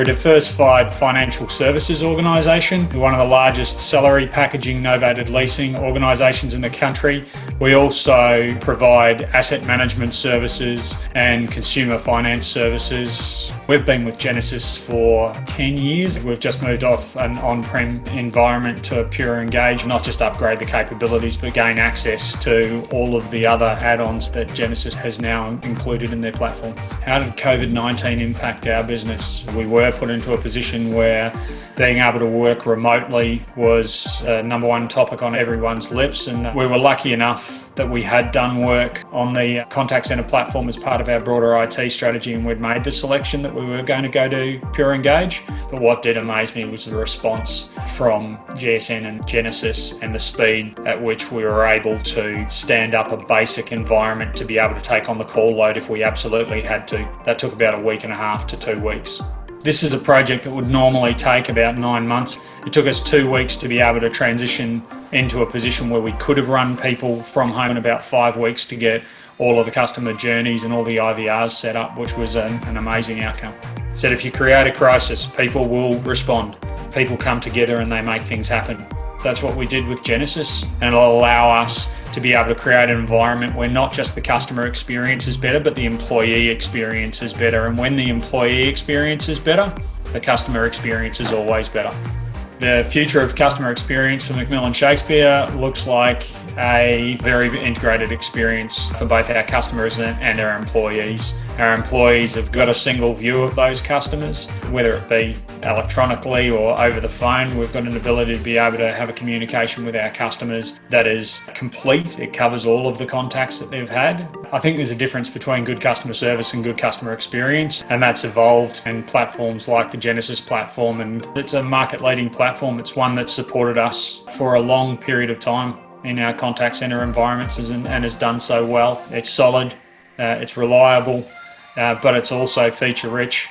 We're a diversified financial services organisation. We're one of the largest salary packaging novated leasing organisations in the country. We also provide asset management services and consumer finance services. We've been with Genesys for 10 years. We've just moved off an on-prem environment to a pure engage, not just upgrade the capabilities, but gain access to all of the other add-ons that Genesys has now included in their platform. How did COVID-19 impact our business? We were put into a position where being able to work remotely was a number one topic on everyone's lips and we were lucky enough that we had done work on the contact center platform as part of our broader IT strategy and we'd made the selection that we were going to go to Pure Engage. But what did amaze me was the response from GSN and Genesys and the speed at which we were able to stand up a basic environment to be able to take on the call load if we absolutely had to. That took about a week and a half to two weeks. This is a project that would normally take about nine months. It took us two weeks to be able to transition into a position where we could have run people from home in about five weeks to get all of the customer journeys and all the IVRs set up, which was an, an amazing outcome. Said if you create a crisis, people will respond. People come together and they make things happen. That's what we did with Genesys and it'll allow us to be able to create an environment where not just the customer experience is better, but the employee experience is better. And when the employee experience is better, the customer experience is always better. The future of customer experience for McMillan Shakespeare looks like a very integrated experience for both our customers and our employees. Our employees have got a single view of those customers, whether it be electronically or over the phone. We've got an ability to be able to have a communication with our customers that is complete. It covers all of the contacts that they've had. I think there's a difference between good customer service and good customer experience, and that's evolved in platforms like the Genesys platform. And it's a market leading platform. It's one that's supported us for a long period of time in our contact center environments and, has done so well. It's solid, uh, it's reliable, uh, but it's also feature rich